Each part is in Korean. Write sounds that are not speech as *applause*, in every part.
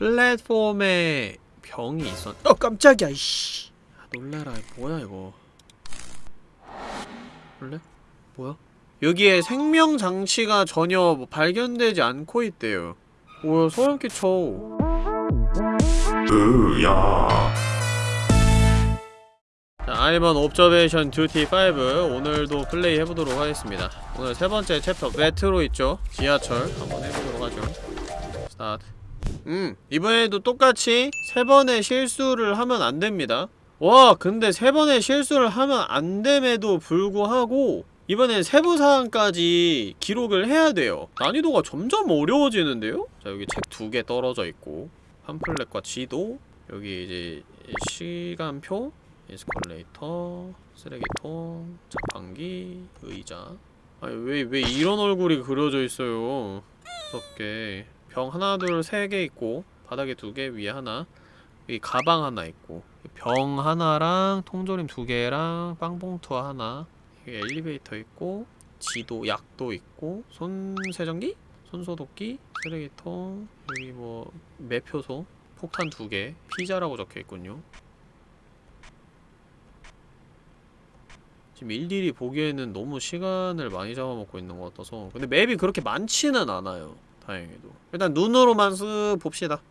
플랫폼에 병이 있었 어 깜짝이야 이씨. 아, 놀래라. 뭐야 이거? 원래? 뭐야? 여기에 생명 장치가 전혀 뭐 발견되지 않고 있대요. 뭐야 소름 끼쳐. 으야. 자, I'm on Observation Duty 5 오늘도 플레이 해보도록 하겠습니다. 오늘 세 번째 챕터 메트로 있죠? 지하철. 한번 해보도록 하죠. 스타트 음 이번에도 똑같이 세 번의 실수를 하면 안 됩니다. 와 근데 세 번의 실수를 하면 안 됨에도 불구하고 이번엔 세부사항까지 기록을 해야 돼요. 난이도가 점점 어려워지는데요? 자 여기 책 두 개 떨어져 있고 팜플렛과 지도 여기 이제 시간표 에스컬레이터 쓰레기통 자판기 의자. 아니 왜 왜 이런 얼굴이 그려져 있어요? 무섭게 병 하나 둘 세 개 있고 바닥에 두 개 위에 하나. 여기 가방 하나 있고. 병 하나랑 통조림 두 개랑 빵봉투 하나. 엘리베이터 있고 지도 약도 있고 손 세정기 손소독기 쓰레기통 여기 뭐 매표소 폭탄 두 개 피자라고 적혀 있군요. 지금 일일이 보기에는 너무 시간을 많이 잡아먹고 있는 것 같아서. 근데 맵이 그렇게 많지는 않아요 다행히도. 일단 눈으로만 쓱 봅시다.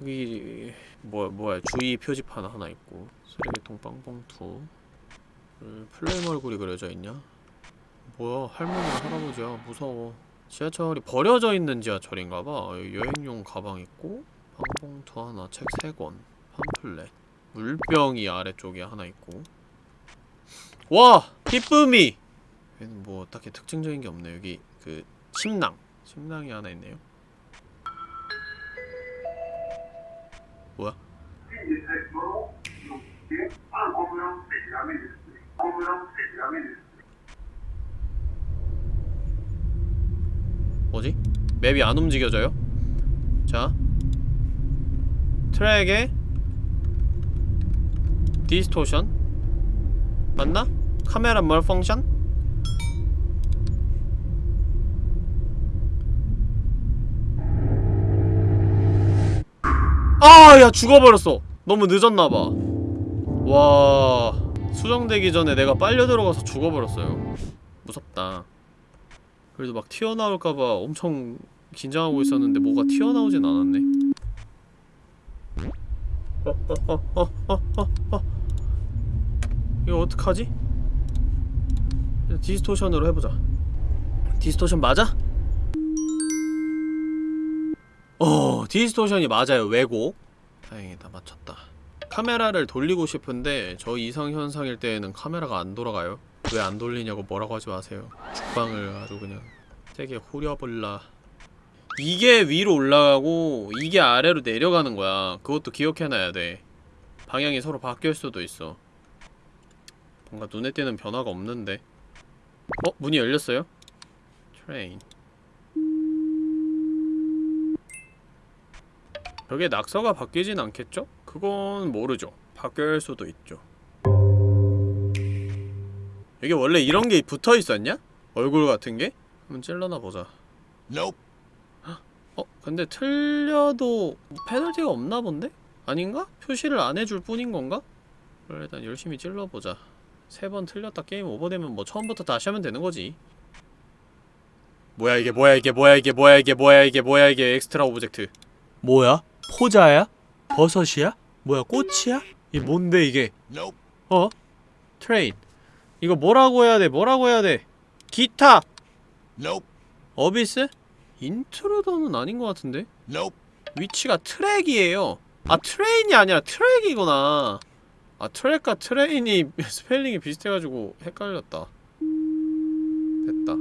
여기 뭐, 뭐야 주의 표지판 하나 있고 쓰레기통 빵봉투 음, 플레임 얼굴이 그려져 있냐? 뭐야 할머니랑 할아버지야 무서워. 지하철이 버려져 있는 지하철인가봐. 여행용 가방 있고 빵봉투 하나 책 3권 팜플렛. 물병이 아래쪽에 하나 있고. 와! 기쁨이! 얘는 뭐 딱히 특징적인 게 없네. 여기 그 침낭 침낭이 하나 있네요 뭐야? 뭐지? 맵이 안 움직여져요? 자 트랙에 distortion 맞나? camera malfunction? 아! 야 죽어버렸어 너무 늦었나봐 와... 수정되기 전에 내가 빨려 들어가서 죽어버렸어요 무섭다 그래도 막 튀어나올까봐 엄청 긴장하고 있었는데 뭐가 튀어나오진 않았네. 이거 어떡하지? distortion으로 해보자 distortion 맞아? 어 distortion이 맞아요 왜곡 다행이다. 맞췄다. 카메라를 돌리고 싶은데 저 이상 현상일 때에는 카메라가 안 돌아가요? 왜 안 돌리냐고 뭐라고 하지 마세요. 죽방을 아주 그냥 세게 후려볼라. 이게 위로 올라가고 이게 아래로 내려가는 거야. 그것도 기억해놔야 돼. 방향이 서로 바뀔 수도 있어. 뭔가 눈에 띄는 변화가 없는데. 어? 문이 열렸어요? train 벽에 낙서가 바뀌진 않겠죠? 그건 모르죠 바뀔 수도 있죠 이게 원래 이런 게 붙어 있었냐? 얼굴 같은 게? 한번 찔러나 보자 Nope 어? 근데 틀려도 페널티가 없나 본데? 아닌가? 표시를 안 해줄 뿐인 건가? 일단 열심히 찔러보자 세 번 틀렸다 게임 오버되면 뭐 처음부터 다시 하면 되는 거지 뭐야 이게 뭐야 이게 뭐야 이게 뭐야 이게 뭐야 이게 뭐야 이게 extra object 뭐야? 포자야? 버섯이야? 뭐야 꽃이야? 이게 뭔데 이게? 어? train. 이거 뭐라고 해야 돼? 뭐라고 해야 돼? 기타! abyss? intruder는 아닌 것 같은데? 위치가 트랙이에요. 아 train이 아니라 트랙이구나. 아 트랙과 train이 *laughs* 스펠링이 비슷해가지고 헷갈렸다. 됐다.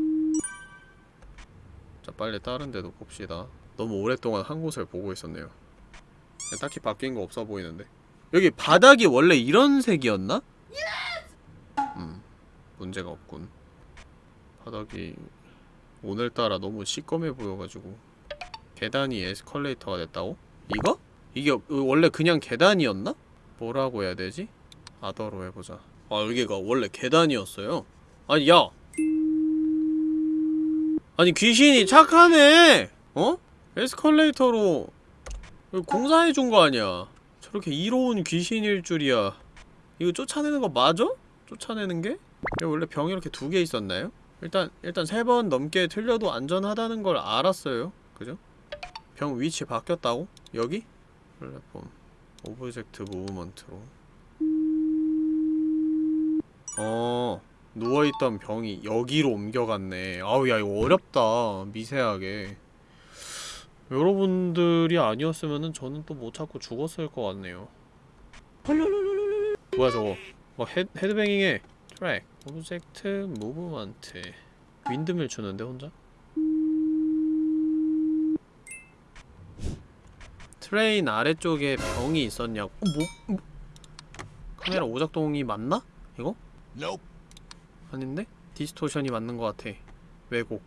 자 빨리 다른 데도 봅시다. 너무 오랫동안 한 곳을 보고 있었네요 딱히 바뀐 거 없어 보이는데 여기 바닥이 원래 이런 색이었나? 음 문제가 없군 바닥이 오늘따라 너무 시꺼매 보여가지고 계단이 에스컬레이터가 됐다고? 이거? 이게 원래 그냥 계단이었나? 뭐라고 해야 되지? 아더로 해보자 아 여기가 원래 계단이었어요? 아니 야! 아니 귀신이 착하네! 어? 에스컬레이터로 공사해준 거 아니야 저렇게 이로운 귀신일 줄이야 이거 쫓아내는 거 맞아? 쫓아내는 게? 원래 병이 이렇게 두 개 있었나요? 일단 일단 세 번 넘게 틀려도 안전하다는 걸 알았어요 그죠? 병 위치 바뀌었다고? 여기? 플랫폼 object movement로 어 누워있던 병이 여기로 옮겨갔네 아우 야 이거 어렵다 미세하게 여러분들이 아니었으면은 저는 또 못 찾고 죽었을 것 같네요 뭐야 저거 뭐 헤, headbanging해 track object movement windmill 추는데 혼자? train 아래쪽에 병이 있었냐고 어, 뭐, 뭐? 카메라 오작동이 맞나? 이거? Nope. 아닌데? 디스토션이 맞는 것 같아 왜곡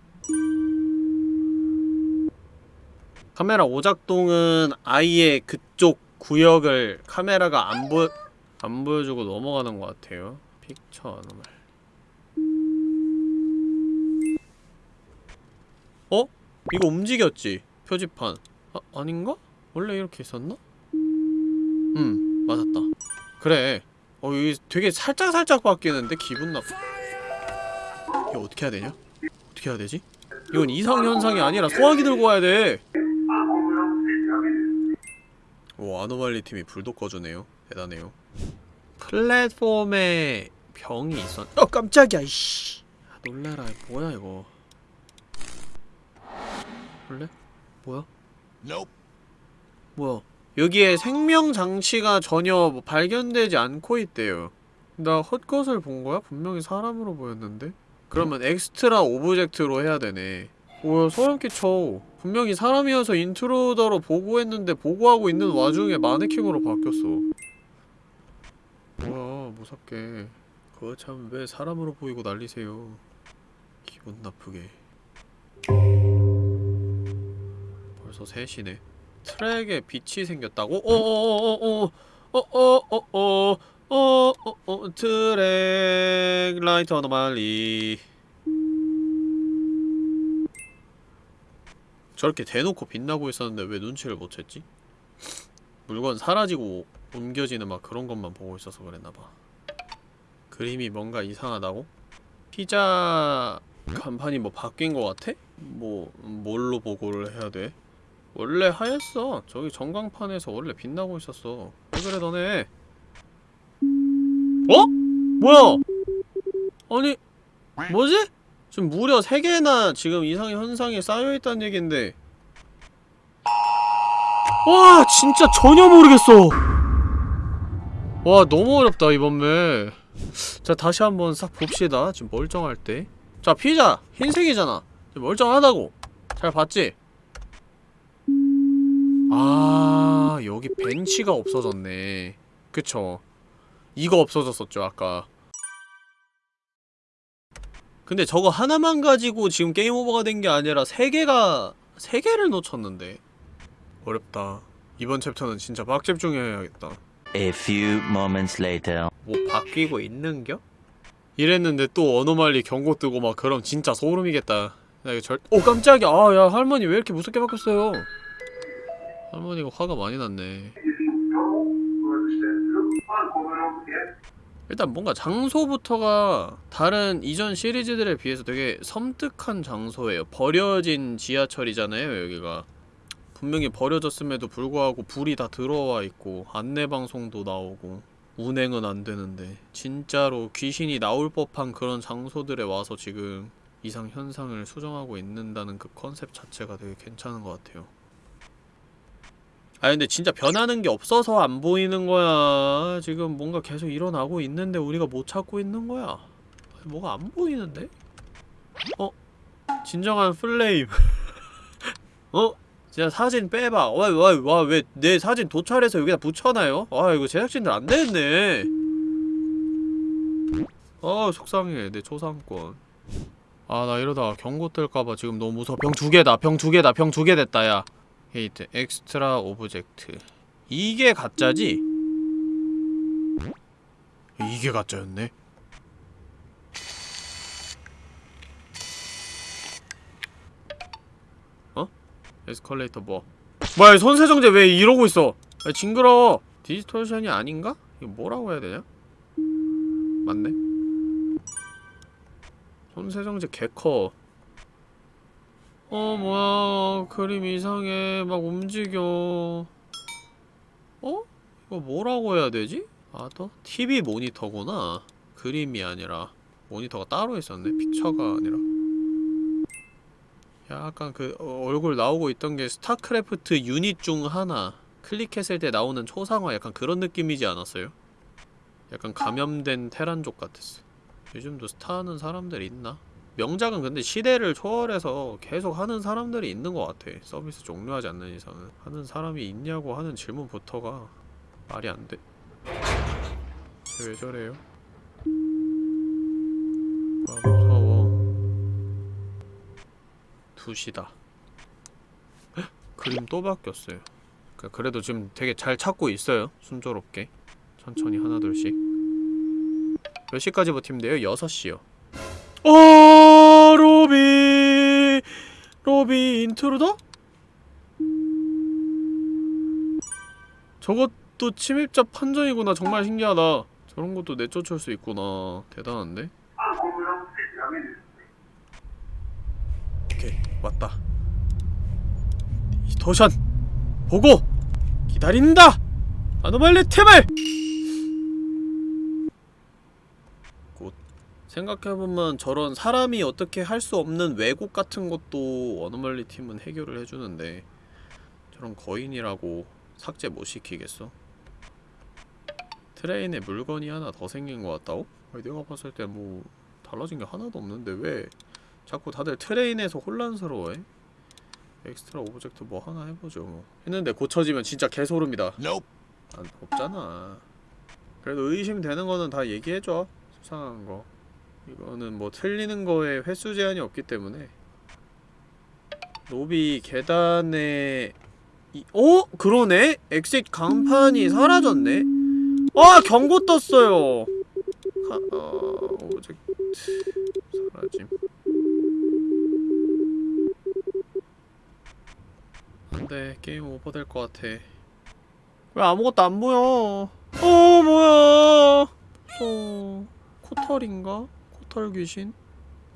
카메라 오작동은 아예 그쪽 구역을 카메라가 안 보... 안 보여주고 넘어가는 것 같아요 픽처 아노말 어? 이거 움직였지? 표지판 아, 아닌가? 원래 이렇게 있었나? 음 맞았다 그래 어 이게 되게 살짝살짝 바뀌는데 기분 나빠 이거 어떻게 해야 되냐? 어떻게 해야 되지? 이건 이상현상이 아니라 소화기 들고 와야 돼! 오 아노말리 팀이 불도 꺼주네요 대단해요 플랫폼에 병이 있었.. 어 깜짝이야 이씨 아, 놀래라 뭐야 이거 볼래? 뭐야? Nope. 뭐야 여기에 생명장치가 전혀 뭐 발견되지 않고 있대요 나 헛것을 본 거야? 분명히 사람으로 보였는데? 그러면 extra object로 해야 되네 뭐야 소름 끼쳐 분명히 사람이어서 intruder로 보고했는데 보고하고 있는 와중에 마네킹으로 바뀌었어. 뭐야 무섭게. 그거 참 왜 사람으로 보이고 난리세요? 기분 나쁘게. 벌써 3시네. 트랙에 빛이 생겼다고? 어어어어어. 어어어어어 어어어 track light anomaly 저렇게 대놓고 빛나고 있었는데 왜 눈치를 못 챘지? 물건 사라지고 옮겨지는 막 그런 것만 보고 있어서 그랬나봐 그림이 뭔가 이상하다고? 피자 간판이 뭐 바뀐 것 같아? 뭐 뭘로 보고를 해야 돼? 원래 하였어. 저기 전광판에서 원래 빛나고 있었어. 왜 그래 너네? 어? 뭐야? 아니 뭐지? 지금 무려 3개나 지금 이상 현상이 쌓여있다는 얘긴데. 와 진짜 전혀 모르겠어. 와 너무 어렵다 이번 맵자 다시 한번 싹 봅시다. 지금 멀쩡할 때자 피자 흰색이잖아. 멀쩡하다고. 잘 봤지? 아 여기 벤치가 없어졌네. 그쵸? 이거 없어졌었죠 아까 근데 저거 하나만 가지고 지금 게임 오버가 된 게 아니라 세 개가 세 개를 놓쳤는데. 어렵다. 이번 챕터는 진짜 빡집중해야겠다. A few moments later. 뭐 바뀌고 있는겨? 이랬는데 또 어노말리 경고 뜨고 막 그럼 진짜 소름이겠다. 나 이거 절.. 오 깜짝이야. 아 야 할머니 왜 이렇게 무섭게 바뀌었어요? 할머니가 화가 많이 났네 일단 뭔가 장소부터가 다른 이전 시리즈들에 비해서 되게 섬뜩한 장소예요 버려진 지하철이잖아요 여기가 분명히 버려졌음에도 불구하고 불이 다 들어와 있고 안내방송도 나오고 운행은 안 되는데 진짜로 귀신이 나올 법한 그런 장소들에 와서 지금 이상 현상을 수정하고 있는다는 그 컨셉 자체가 되게 괜찮은 것 같아요. 아 근데 진짜 변하는 게 없어서 안 보이는 거야. 지금 뭔가 계속 일어나고 있는데 우리가 못 찾고 있는 거야. 뭐가 안 보이는데? 어? 진정한 플레임. *laughs* 어? 진짜 사진 빼봐. 와, 와, 와, 왜 내 사진 도찰해서 여기다 붙여놔요? 아, 이거 제작진들 안 되겠네. 아, 속상해. 내 초상권. 아, 나 이러다가 경고 뜰까봐 지금 너무 무서워. 병 두 개다. 병 두 개다. 병 두 개 됐다, 야. 게이트, extra object. 이게 가짜지? 이게 가짜였네? 어? 에스컬레이터 뭐? 뭐야 손세정제 왜 이러고 있어 아, 징그러워 디스토션이 아닌가? 이거 뭐라고 해야 되냐? 맞네 손세정제 개커 어 뭐야 그림 이상해 막 움직여 어? 이거 뭐라고 해야 되지? other? TV 모니터구나 그림이 아니라 모니터가 따로 있었네 picture가 아니라 약간 그 어, 얼굴 나오고 있던 게 스타크래프트 유닛 중 하나 클릭했을 때 나오는 초상화 약간 그런 느낌이지 않았어요? 약간 감염된 테란족 같았어 요즘도 스타 하는 사람들 있나? 명작은 근데 시대를 초월해서 계속 하는 사람들이 있는 것 같아. 서비스 종료하지 않는 이상은. 하는 사람이 있냐고 하는 질문부터가 말이 안돼. 쟤왜 저래요? 아 무서워. 2시다. 그림 또 바뀌었어요. 그- 그래도 지금 되게 잘 찾고 있어요. 순조롭게. 천천히 하나둘씩. 몇 시까지 버티면 돼요? 6시요 어 로비. 로비 intruder? 저것도 침입자 판정이구나. 정말 신기하다. 저런 것도 내쫓을 수 있구나. 대단한데? 오케이 왔다. 디스토션 보고 기다린다! 아노말리 템을 곧 생각해보면 저런 사람이 어떻게 할 수 없는 왜곡 같은 것도 어노멀리 팀은 해결을 해주는데 저런 거인이라고 삭제 못 시키겠어? train에 물건이 하나 더 생긴 것 같다고? 아니, 내가 봤을 때 뭐 달라진 게 하나도 없는데 왜 자꾸 다들 train에서 혼란스러워해? extra object 뭐 하나 해보죠 뭐 했는데 고쳐지면 진짜 개소름이다 Nope. 안 없잖아. 그래도 의심되는 거는 다 얘기해줘. 수상한 거. 이거는 뭐 틀리는 거에 횟수 제한이 없기 때문에. 로비 계단에 이, 어? 그러네? exit 강판이 사라졌네? 와 경고 떴어요. 가, 어, object 사라짐. 안돼 game over될 것 같아. 왜 아무것도 안 보여? 어 뭐야? 어 포털인가? 코털 귀신?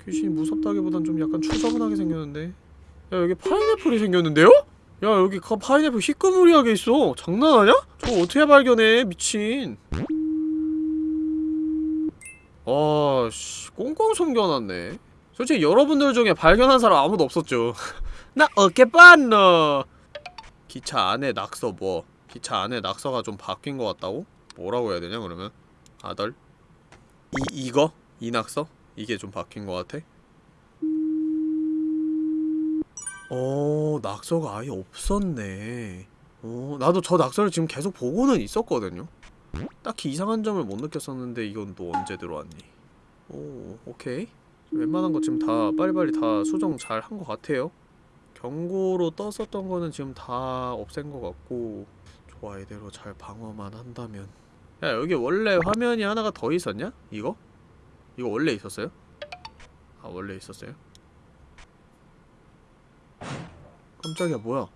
귀신이 무섭다기보단 좀 약간 추저분하게 생겼는데. 야 여기 파인애플이 생겼는데요? 야 여기 그 파인애플 희끄무리하게 있어. 장난하냐? 저거 어떻게 발견해? 미친. 아씨 꽁꽁 숨겨놨네. 솔직히 여러분들 중에 발견한 사람 아무도 없었죠. *laughs* 나 어깨 빤너. 기차 안에 낙서 뭐? 기차 안에 낙서가 좀 바뀐 것 같다고? 뭐라고 해야 되냐 그러면? 아덜? 이 이거? 이 낙서? 이게 좀 바뀐 것 같아? 어 낙서가 아예 없었네. 어 나도 저 낙서를 지금 계속 보고는 있었거든요. 딱히 이상한 점을 못 느꼈었는데 이건 또 언제 들어왔니? 오 오케이. 웬만한 거 지금 다 빨리빨리 다 수정 잘 한 것 같아요. 경고로 떴었던 거는 지금 다 없앤 것 같고 좋아 이대로 잘 방어만 한다면 야 여기 원래 화면이 하나가 더 있었냐? 이거? 이거 원래 있었어요? 아 원래 있었어요? 깜짝이야 뭐야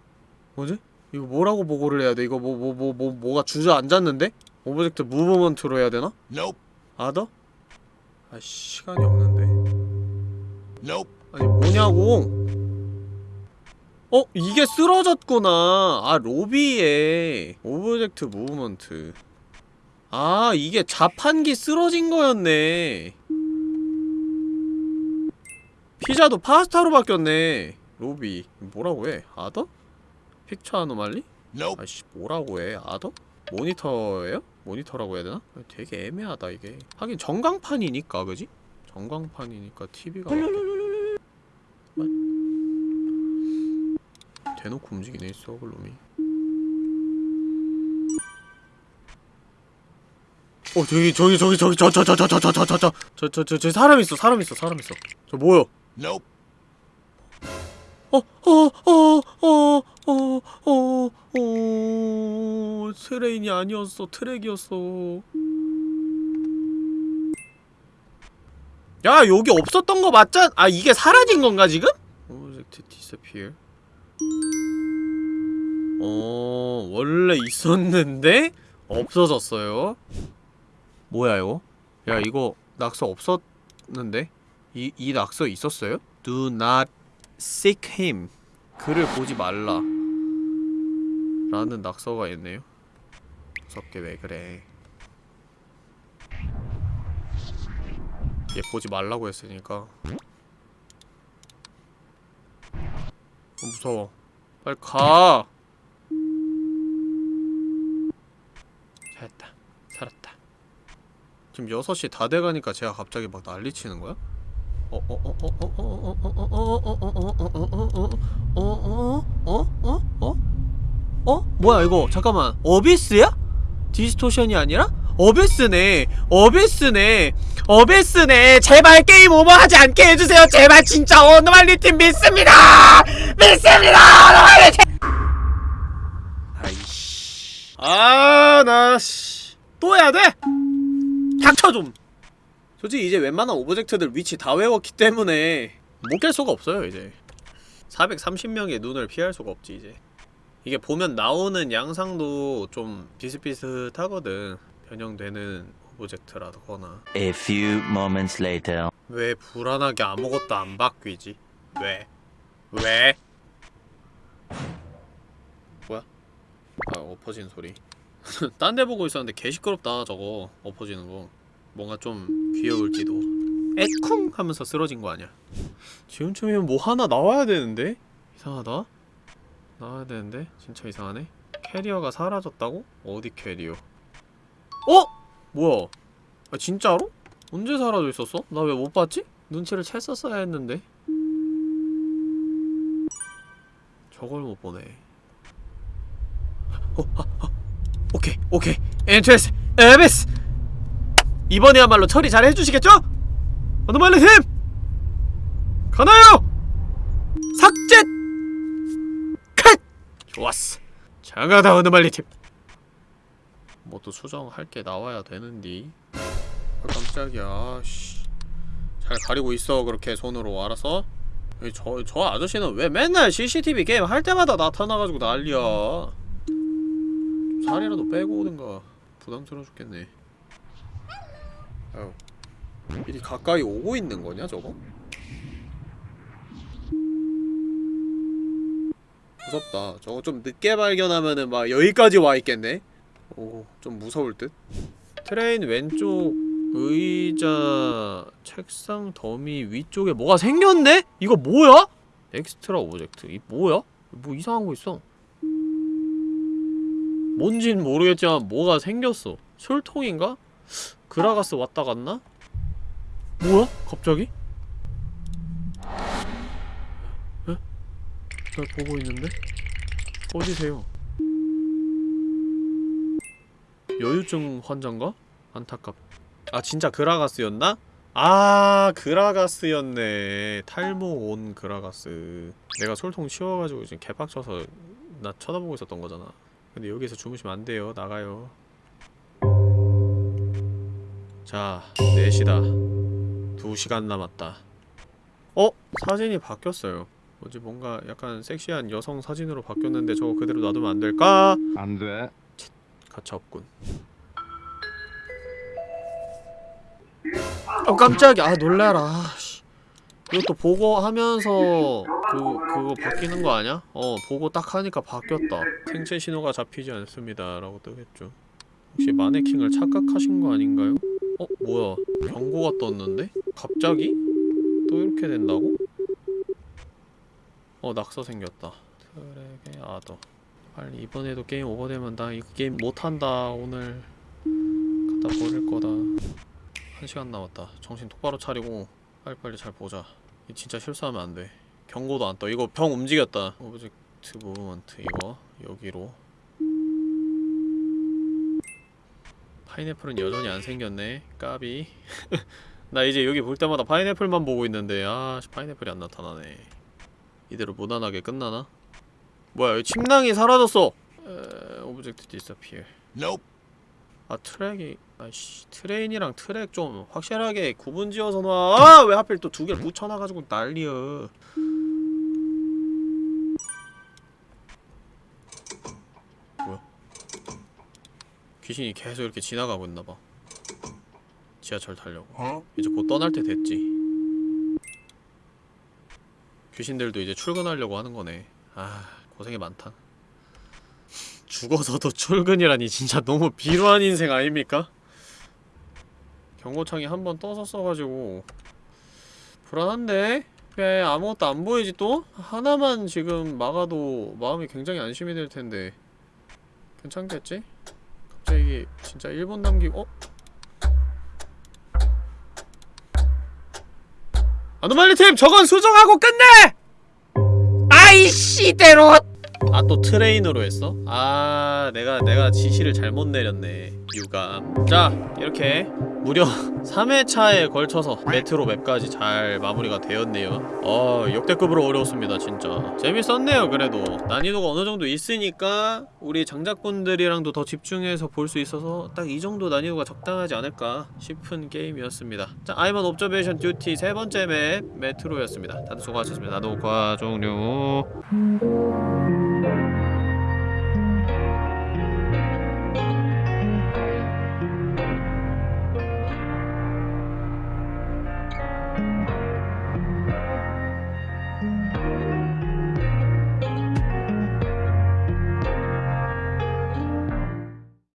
뭐지? 이거 뭐라고 보고를 해야 돼? 이거 뭐 뭐 뭐 뭐 뭐, 가 주저앉았는데? object movement로 해야 되나? Nope. other? 아 시간이 없는데 Nope. 아니 뭐냐고 어? 이게 쓰러졌구나 아 로비에 object movement 아 이게 자판기 쓰러진 거였네 피자도 파스타로 바뀌었네 로비 뭐라고 해? other? picture anomaly? 아씨 뭐라고 해? other? 모니터예요? 모니터라고 해야 되나? 되게 애매하다 이게 하긴 전광판이니까 그지? 전광판이니까 TV가 대놓고 움직이네 서글놈이 어 저기 저기 저기 저기 저저저 저 저 저 저 저 저 저 저 저 저 사람 있어 사람 있어 사람 있어 저 뭐요? Nope. 어, 어어 어 어 어 어 어 트레인이 아니었어. 트랙이었어. 야 여기 없었던 거 맞잖 아 이게 사라진 건가 지금? object disappear? 어 원래 있었는데 없어졌어요. 뭐야 이거? 야 이거 낙서 없었는데 이, 이 낙서 있었어요? Do not seek him. 그를 보지 말라. 라는 낙서가 있네요. 무섭게 왜 그래? 얘 보지 말라고 했으니까. 어, 무서워. 빨리 가! 잘했다. 살았다. 지금 6시 다 돼가니까 제가 갑자기 막 난리치는 거야? 어? 뭐야 이거 잠깐만 어비스야? distortion이 아니라? abyss네 abyss네 abyss네 제발 game over하지 않게 해주세요 제발 진짜 anomaly팀 믿습니다 믿습니다 anomaly팀 아이씨 아나씨또 해야돼 닥쳐 좀 솔직히 이제 웬만한 object들 위치 다 외웠기 때문에 못 깰 수가 없어요 이제 430명의 눈을 피할 수가 없지 이제 이게 보면 나오는 양상도 좀 비슷비슷하거든 변형되는 object라거나 A few moments later. 왜 불안하게 아무것도 안 바뀌지? 왜? 왜? 뭐야? 아 엎어진 소리 *laughs* 딴 데 보고 있었는데 개 시끄럽다 저거 엎어지는 거 뭔가 좀 귀여울지도 에쿵 하면서 쓰러진 거 아니야 지금쯤이면 뭐 하나 나와야 되는데? 이상하다 나와야 되는데? 진짜 이상하네 캐리어가 사라졌다고? 어디 캐리어 어? 뭐야 아 진짜로? 언제 사라져 있었어? 나 왜 못 봤지? 눈치를 챘었어야 했는데 저걸 못 보네 어, 아, 아. 오케이 오케이 entrance abyss 이번에야말로 처리 잘 해주시겠죠? 어느말리 팀! 가나요! 삭제! 컷! 좋았어 장하다 어느말리 팀 뭐 또 수정할 게 나와야 되는디 아, 깜짝이야 씨. 잘 가리고 있어 그렇게 손으로? 이 저, 저 아저씨는 왜 맨날 CCTV 게임 할 때마다 나타나가지고 난리야 좀 살이라도 빼고 오든가 부담스러워 죽겠네 아유 미리 가까이 오고 있는 거냐 저거? 무섭다 저거 좀 늦게 발견하면은 막 여기까지 와 있겠네 오 좀 무서울 듯 train 왼쪽 의자 책상 더미 위쪽에 뭐가 생겼네? 이거 뭐야? extra object 이 뭐야? 뭐 이상한 거 있어 뭔진 모르겠지만 뭐가 생겼어 술통인가? 그라가스 왔다 갔나? 뭐야? 갑자기? 에? 날 보고 있는데? 꺼지세요 여유증 환자인가? 안타깝 아 진짜 그라가스였나? 아 그라가스였네 탈모 온 그라가스 내가 솔통 치워가지고 지금 개빡쳐서 나 쳐다보고 있었던 거잖아 근데 여기서 주무시면 안 돼요 나가요 자 4시다 2시간 남았다 어? 사진이 바뀌었어요 뭐지 뭔가 약간 섹시한 여성 사진으로 바뀌었는데 저거 그대로 놔두면 안 될까? 안 돼. 가차 없군 어 깜짝이야 아 놀래라 씨. 이것도 보고 하면서 그 그거 바뀌는 거 아니야? 어 보고 딱 하니까 바뀌었다 생체 신호가 잡히지 않습니다 라고 뜨겠죠 혹시 마네킹을 착각하신 거 아닌가요? 어 뭐야. 경고가 떴는데? 갑자기? 또 이렇게 된다고? 어 낙서 생겼다. 트랙의 아더. 빨리 이번에도 게임 오버되면 나 이 게임 못한다. 오늘 갖다 버릴 거다. 한 시간 남았다. 정신 똑바로 차리고 빨리빨리 잘 보자. 이 진짜 실수하면 안돼. 경고도 안 떠. 이거 병 움직였다. object movement 이거 여기로 파인애플은 여전히 안 생겼네 까비 *laughs* 나 이제 여기 볼 때마다 파인애플만 보고 있는데 아씨 파인애플이 안 나타나네 이대로 무난하게 끝나나? 뭐야 여기 침낭이 사라졌어 에... object disappear Nope. 아 트랙이 아이씨 train이랑 트랙 좀 확실하게 구분지어서 놔. 아, 왜 하필 또 두 개를 붙여놔가지고 난리여. 귀신이 계속 이렇게 지나가고 있나봐 지하철 타려고 Huh? 이제 곧 떠날 때 됐지 귀신들도 이제 출근하려고 하는 거네 아 고생이 많다 죽어서도 출근이라니 진짜 너무 비루한 인생 아닙니까? 경고창이 한 번 떠서 써가지고 불안한데? 왜 아무것도 안 보이지 또? 하나만 지금 막아도 마음이 굉장히 안심이 될 텐데 괜찮겠지? 갑자기 진짜 1분 남기고 어? anomaly 팀 저건 수정하고 끝내! 아이씨 대로! 아 또 train으로 했어? 아 내가 내가 지시를 잘못 내렸네 유감. 자 이렇게 무려 *laughs* 3회차에 걸쳐서 metro map까지 잘 마무리가 되었네요. 어 역대급으로 어려웠습니다 진짜. 재밌었네요 그래도. 난이도가 어느정도 있으니까 우리 장작분들이랑도 더 집중해서 볼 수 있어서 딱 이 정도 난이도가 적당하지 않을까 싶은 게임이었습니다. 자 I'm on Observation Duty 세 번째 map metro였습니다. 다들 수고하셨습니다. 녹화 종료